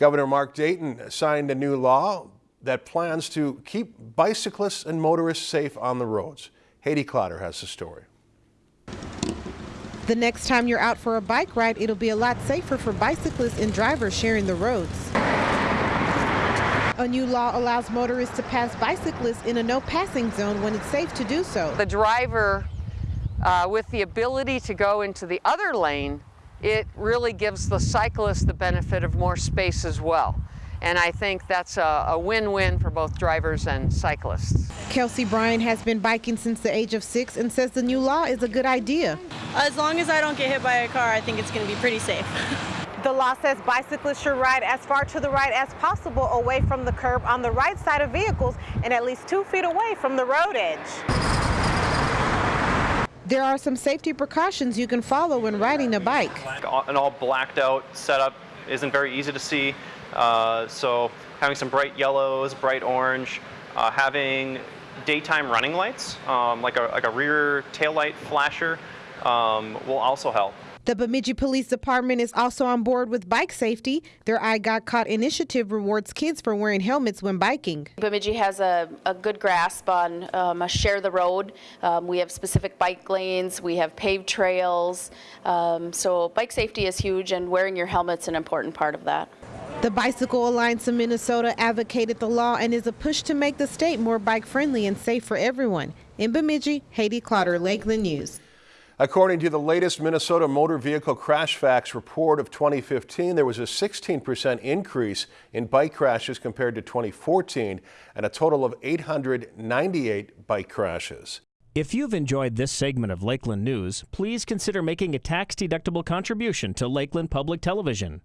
Governor Mark Dayton signed a new law that plans to keep bicyclists and motorists safe on the roads. Haiti Clotter has the story. The next time you're out for a bike ride, it'll be a lot safer for bicyclists and drivers sharing the roads. A new law allows motorists to pass bicyclists in a no passing zone when it's safe to do so. The driver, uh, with the ability to go into the other lane, it really gives the cyclist the benefit of more space as well. And I think that's a win-win for both drivers and cyclists. Kelsey Bryan has been biking since the age of six and says the new law is a good idea. As long as I don't get hit by a car, I think it's going to be pretty safe. The law says bicyclists should ride as far to the right as possible away from the curb on the right side of vehicles and at least two feet away from the road edge. There are some safety precautions you can follow when riding a bike. An all blacked out setup isn't very easy to see, uh, so having some bright yellows, bright orange, uh, having daytime running lights, um, like, a, like a rear tail light flasher, um, will also help. The Bemidji Police Department is also on board with bike safety. Their I Got Caught initiative rewards kids for wearing helmets when biking. Bemidji has a, a good grasp on um, a share the road. Um, we have specific bike lanes, we have paved trails. Um, so bike safety is huge and wearing your helmet's an important part of that. The Bicycle Alliance of Minnesota advocated the law and is a push to make the state more bike friendly and safe for everyone. In Bemidji, Haiti Clotter, Lakeland News. According to the latest Minnesota Motor Vehicle Crash Facts report of 2015, there was a 16% increase in bike crashes compared to 2014 and a total of 898 bike crashes. If you've enjoyed this segment of Lakeland News, please consider making a tax-deductible contribution to Lakeland Public Television.